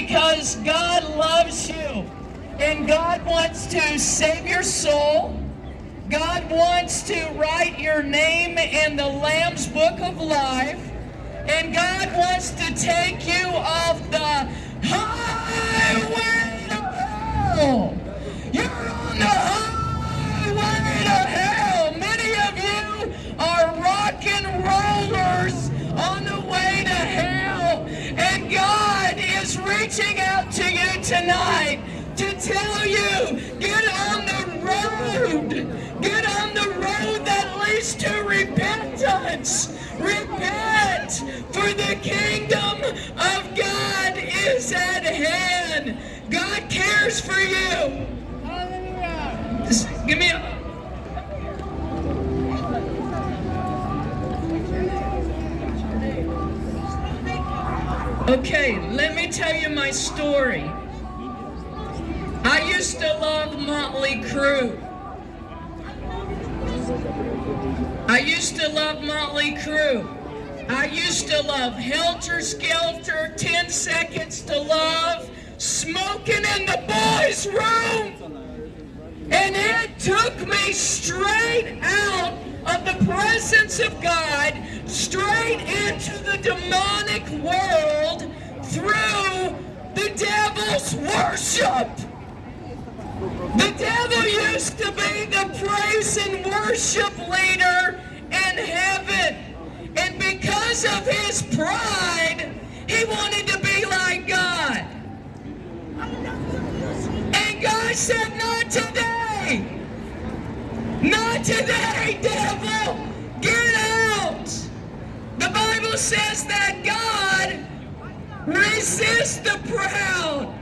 because God loves you and God wants to save your soul. God wants to write your name in the Lamb's Book of Life. And God wants to take you off the highway to hell. You're on the highway to hell. Many of you are rock and rollers on the way to hell. And God is reaching out to you tonight to tell you, get on the road. Get on the road that leads to repentance. Repent, for the kingdom of God is at hand. God cares for you. Just give me a. Okay, let me tell you my story. I used to love Motley Crue. I used to love Motley Crue. I used to love Helter Skelter, 10 Seconds to Love, Smoking in the Boys' Room. And it took me straight out of the presence of God, straight into the demonic world through the devil's worship. The devil used to be the praise and worship leader in heaven. And because of his pride, he wanted to be like God. And God said, not today. Not today, devil. Get out. The Bible says that God resists the proud,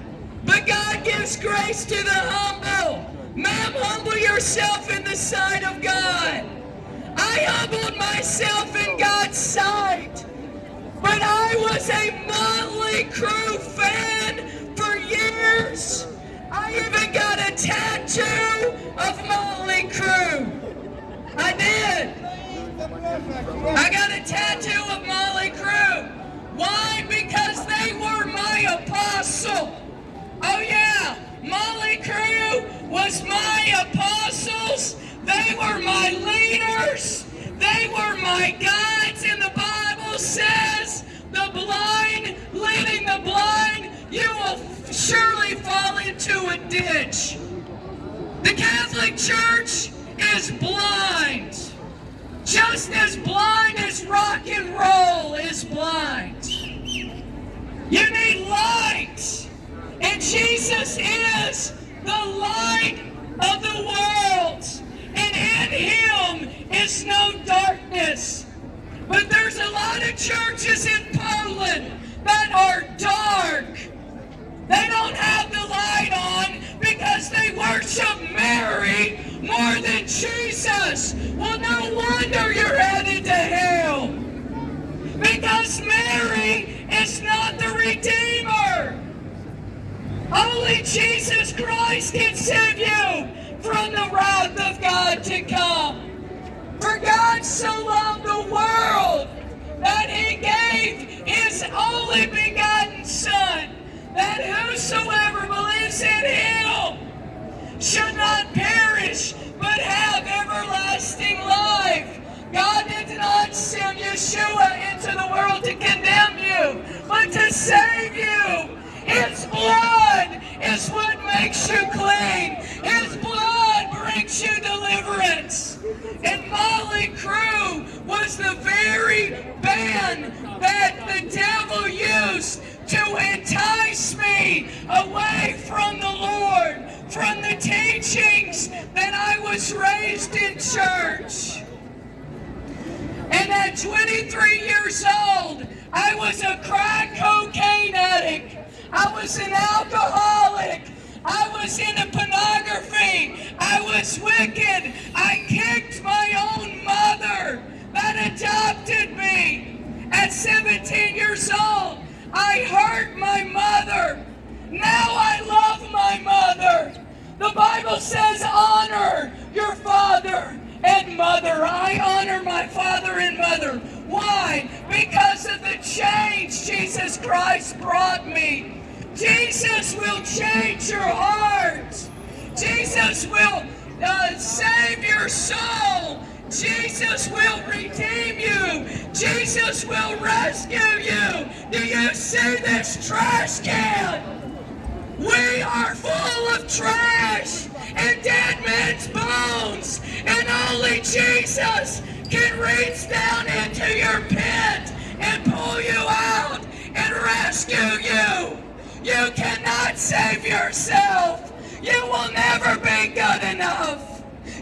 but God gives grace to the humble. Ma'am, humble yourself in the sight of God. I humbled myself in God's sight. But I was a Motley Crue fan for years. I even got a tattoo of Motley Crue. I did. I got a tattoo of Motley Crue. Why? Because they were my apostle. Oh yeah, Motley Crue was my apostles. They were my leaders. They were my guides. And the Bible says, the blind leading the blind, you will surely fall into a ditch. The Catholic Church is blind. Just as blind as rock and roll is blind. You need light. And Jesus is the light of the world. And in him is no darkness. But there's a lot of churches in Poland that are dark. They don't have the light on because they worship Mary more than Jesus. Well, no wonder you're headed to hell. Because Mary is not the Redeemer. Only Jesus Christ can save you from the wrath of God to come. For God so loved the world that he gave his only begotten that whosoever believes in him should not perish, but have everlasting life. God did not send Yeshua into the world to condemn you, but to save you. His blood is what makes you clean. His blood brings you deliverance. And Motley Crue was the very band that the devil used to entice me away from the Lord, from the teachings that I was raised in church. And at 23 years old, I was a crack cocaine addict. I was an alcoholic. I was into pornography. I was wicked. I kicked my own mother that adopted me. At 17 years old, I hurt my mother. Now I love my mother. The Bible says honor your father and mother. I honor my father and mother. Why? Because of the change Jesus Christ brought me Jesus will change your heart. Jesus will uh, save your soul. Jesus will redeem you. Jesus will rescue you. Do you see this trash can? We are full of trash and dead men's bones. And only Jesus can reach down into your pit and pull you out and rescue you. You cannot save yourself. You will never be.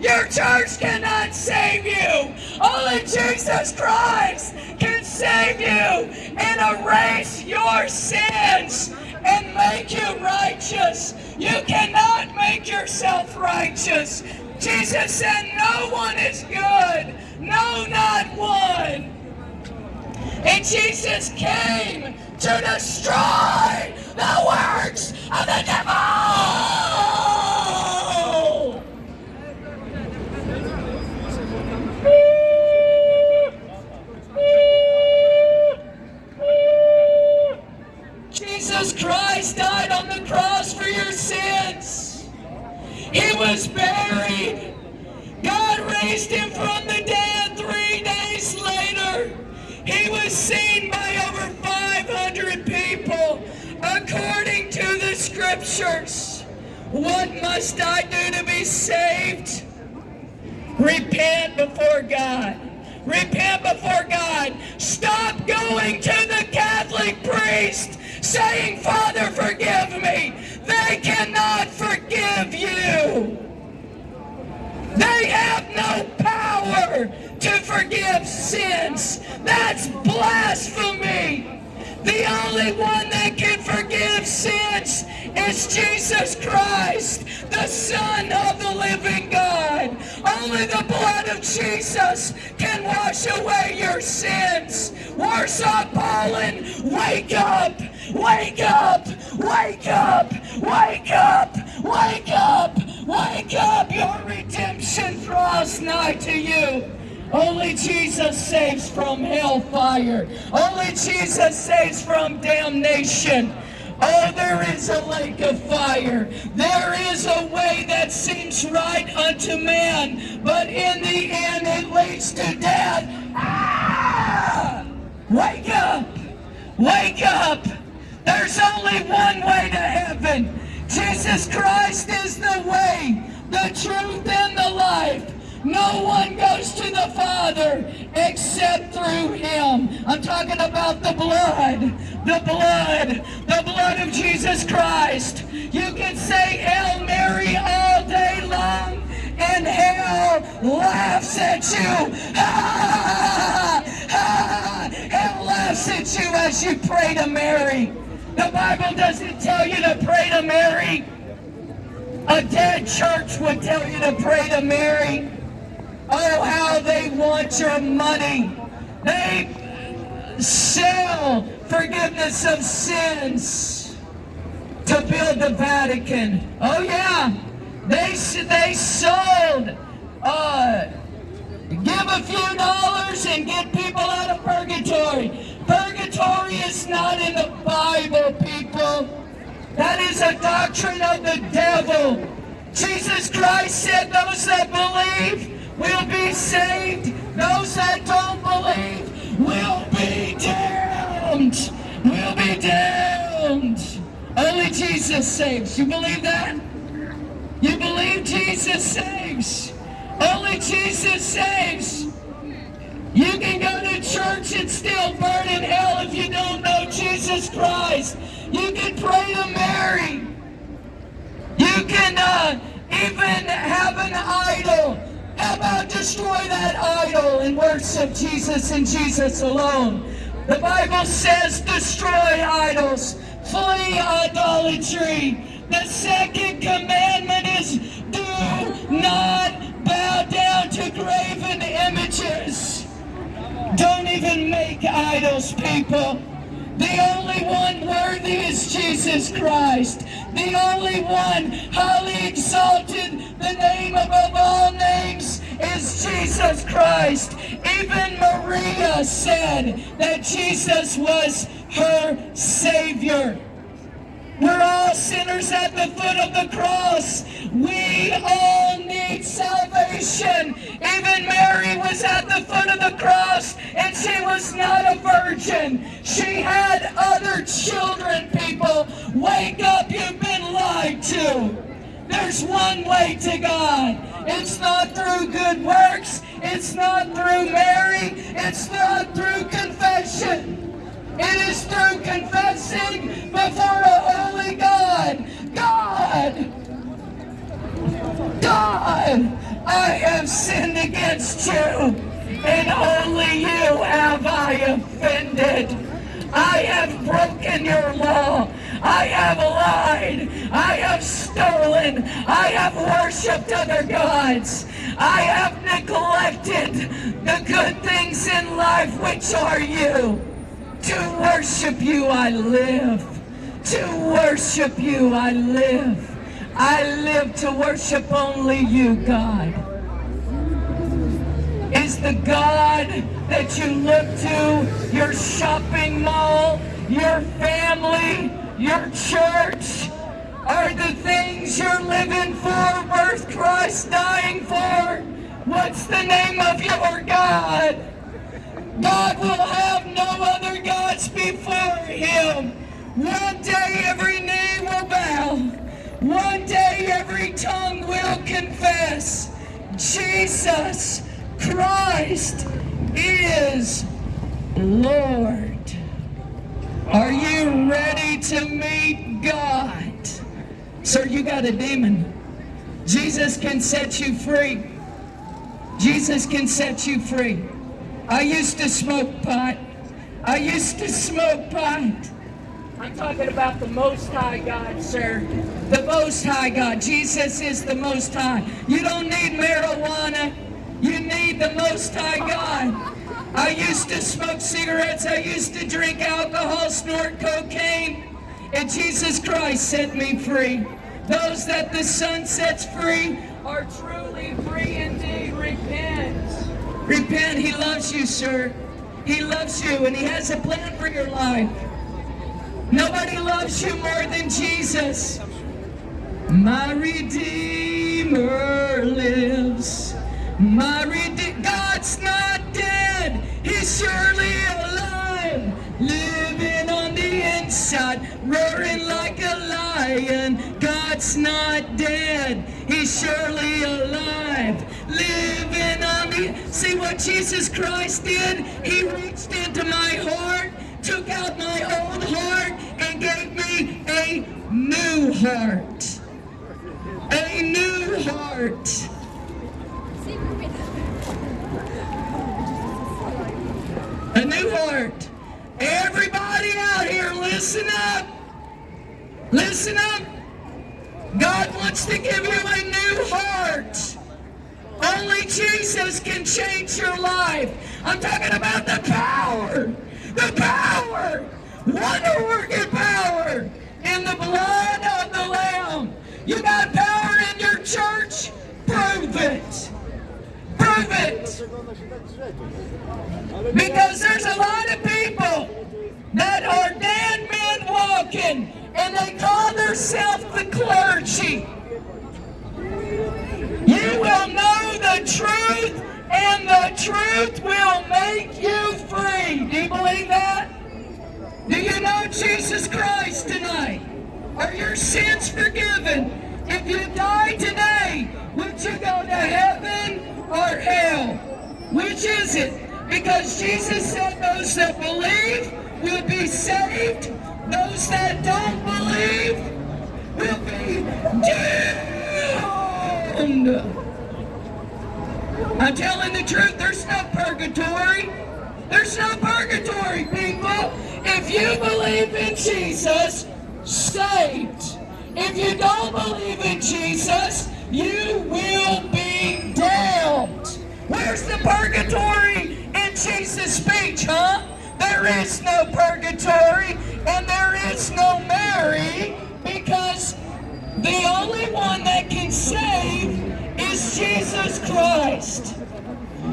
Your church cannot save you. Only Jesus Christ can save you and erase your sins and make you righteous. You cannot make yourself righteous. Jesus said, No one is good. No, not one. And Jesus came to destroy the works of the devil. What must I do to be saved? Repent before God. Repent before God. Stop going to the Catholic priest saying, Father, forgive me. They cannot forgive you. They have no power to forgive sins. That's blasphemy. The only one that can forgive sins is Jesus Christ, the Son of the living God. Only the blood of Jesus can wash away your sins. Warsaw Poland, wake up! Wake up! Wake up! Wake up! Wake up! Wake up! Your redemption draws nigh to you. Only Jesus saves from hellfire. Only Jesus saves from damnation. Oh, there is a lake of fire. There is a way that seems right unto man, but in the end it leads to death. Ah! Wake up! Wake up! There's only one way to heaven. Jesus Christ is the way, the truth, and the life. No one goes to the Father except through Him. I'm talking about the blood, the blood, the blood of Jesus Christ. You can say Hail Mary all day long, and hell laughs at you. Ha, ha, ha. hell laughs at you as you pray to Mary. The Bible doesn't tell you to pray to Mary. A dead church would tell you to pray to Mary. Oh, how they want your money. They sell forgiveness of sins to build the Vatican. Oh, yeah. They, they sold, uh, give a few dollars and get people out of purgatory. Purgatory is not in the Bible, people. That is a doctrine of the devil. Jesus Christ said those that believe will be saved. Those that don't believe will be damned. Will be damned. Only Jesus saves. You believe that? You believe Jesus saves. Only Jesus saves. You can go to church and still burn in hell if you don't know Jesus Christ. You can pray to Mary. You can uh, even have an idol. About destroy that idol and worship Jesus and Jesus alone? The Bible says destroy idols, flee idolatry. The second commandment is do not bow down to graven images. Don't even make idols, people. The only one worthy is Jesus Christ. The only one highly exalted, the name above all names is Jesus Christ. Even Maria said that Jesus was her Savior. We're all sinners at the foot of the cross. We all need salvation. Even Mary was at the foot of the cross and she was not a virgin. She had other children, people. Wake up, you've been lied to. There's one way to God. It's not through good works. It's not through Mary. It's not through confession. It is through confessing before a holy God. God! God! I have sinned against you, and only you have I offended. I have broken your law. I have lied. I have stolen. I have worshipped other gods. I have neglected the good things in life, which are you. To worship you I live. To worship you I live. I live to worship only you, God. Is the God that you look to your shopping mall, your family, your church, are the things you're living for worth Christ dying for? What's the name of your God? God will have no other gods before him. One day every knee will bow. One day every tongue will confess. Jesus Christ is Lord. Are you ready to meet God? Sir, you got a demon. Jesus can set you free. Jesus can set you free. I used to smoke pot. I used to smoke pot. I'm talking about the Most High God, sir. The Most High God. Jesus is the Most High. You don't need marijuana. You need the Most High God. I used to smoke cigarettes. I used to drink alcohol, snort cocaine. And Jesus Christ set me free. Those that the Son sets free are truly free indeed. Repent. Repent. He loves you, sir. He loves you, and He has a plan for your life. Nobody loves you more than Jesus. My Redeemer lives. My Redeemer. God's not surely alive. Living on the inside, roaring like a lion. God's not dead. He's surely alive. Living on the... See what Jesus Christ did? He reached into my heart, took out my old heart, and gave me a new heart. A new heart. A new heart. Everybody out here, listen up. Listen up. God wants to give you a new heart. Only Jesus can change your life. I'm talking about the power. The power. Wonder working power in the blood of the Lamb. You got power in your church? Prove it. Prove it. Because there's a lot of people that are dead and they call themselves the clergy. You will know the truth and the truth will make you free. Do you believe that? Do you know Jesus Christ tonight? Are your sins forgiven? If you die today, would you go to heaven or hell? Which is it? Because Jesus said those that believe will be saved. Those that don't believe will be damned. I'm telling the truth, there's no purgatory. There's no purgatory, people. If you believe in Jesus, saved. If you don't believe in Jesus, you will be damned. Where's the purgatory in Jesus' speech, huh? There is no purgatory and there is no Mary because the only one that can save is Jesus Christ.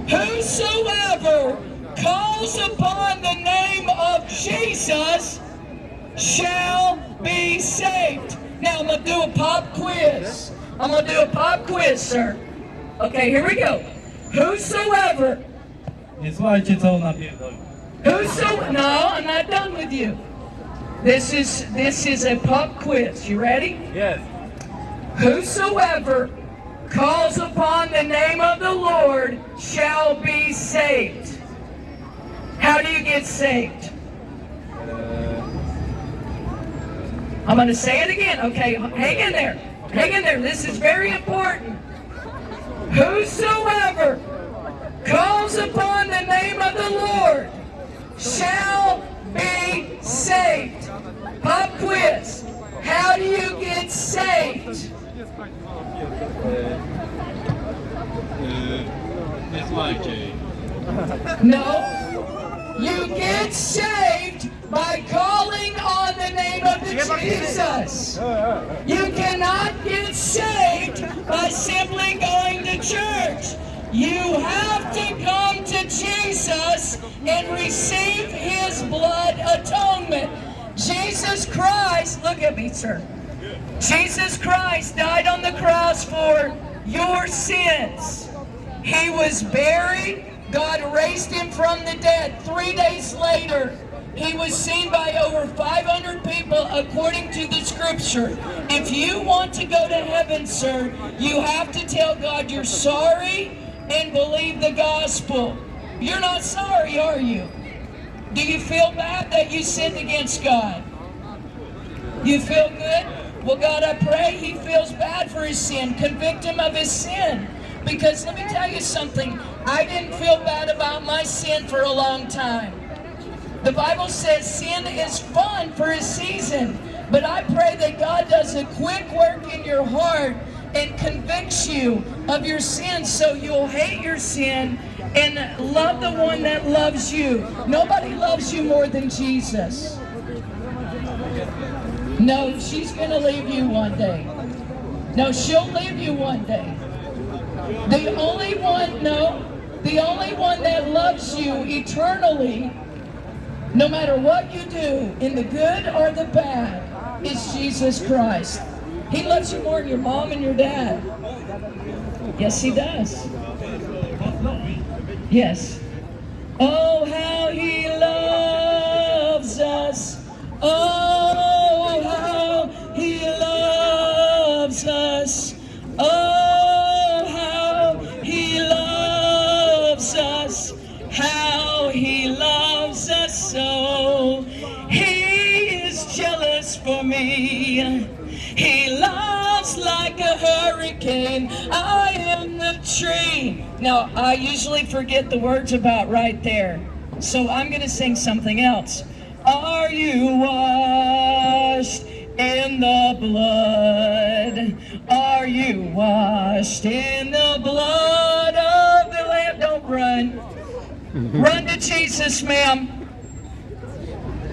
Whosoever calls upon the name of Jesus shall be saved. Now I'm gonna do a pop quiz. I'm gonna do a pop quiz, sir. Okay, here we go. Whosoever, Nie słuchajcie co ona pierdoli. whoso, no, I'm not done with you. This is this is a pop quiz. You ready? Jest. Whosoever calls upon the name of the Lord shall be saved. How do you get saved? Uh, I'm going to say it again. Okay, hang in there. Hang in there. This is very important. Whosoever calls upon the name of the Lord shall be saved. Pop quiz. How do you get saved? Nie słuchajcie jej. No. You get saved by calling on the name of Jesus. You cannot get saved by simply going to church. You have to come to Jesus and receive his blood atonement. Jesus Christ, look at me, sir. Jesus Christ died on the cross for your sins. He was buried. God raised him from the dead. Three days later, he was seen by over 500 people according to the scripture. If you want to go to heaven, sir, you have to tell God you're sorry and believe the gospel. You're not sorry, are you? Do you feel bad that you sinned against God? You feel good? Well, God, I pray he feels bad for his sin. Convict him of his sin. Because let me tell you something. I didn't feel bad about my sin for a long time. The Bible says sin is fun for a season. But I pray that God does a quick work in your heart and convicts you of your sin so you'll hate your sin and love the one that loves you. Nobody loves you more than Jesus. No, she's going to leave you one day. No, she'll leave you one day. The only one, no, the only one that loves you eternally, no matter what you do, in the good or the bad, is Jesus Christ. He loves you more than your mom and your dad. Yes, he does. Yes. Oh, how he loves us. Oh, how he loves us. Oh, how he loves us. How he loves us so. He is jealous for me. He loves like a hurricane. I am the tree. Now, I usually forget the words about right there. So I'm going to sing something else. Are you washed in the blood? Are you washed in the blood of the Lamb? Don't run. Run to Jesus, ma'am.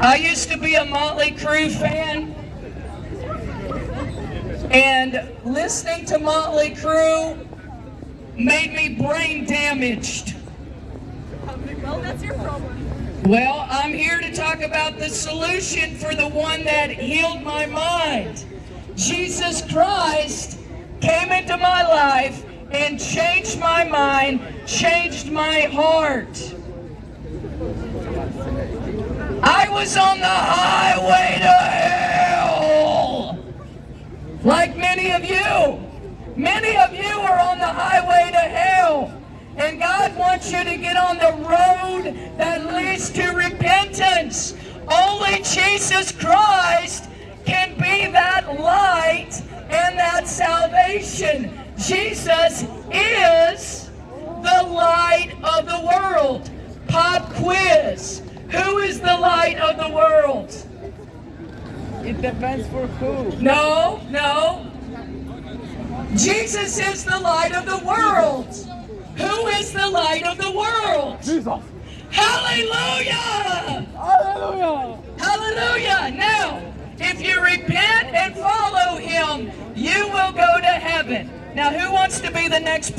I used to be a Motley Crue fan. And listening to Motley Crue made me brain damaged. Well, that's your problem. Well, I'm here to talk about the solution for the one that healed my mind. Jesus Christ came into my life and changed my mind, changed my heart. I was on the highway to hell. Like many of you. Many of you are on the highway to hell. And God wants you to get on the road that leads to repentance. Only Jesus Christ can be that light and that salvation. Jesus is the light of the world. Pop quiz. Who is the light of the world? It depends for who. No, no. Jesus is the light of the world. Who is the light of the world? Jesus. Hallelujah! Hallelujah. Hallelujah! Now, if you repent and follow him, you will go to heaven. Now, who wants to be the next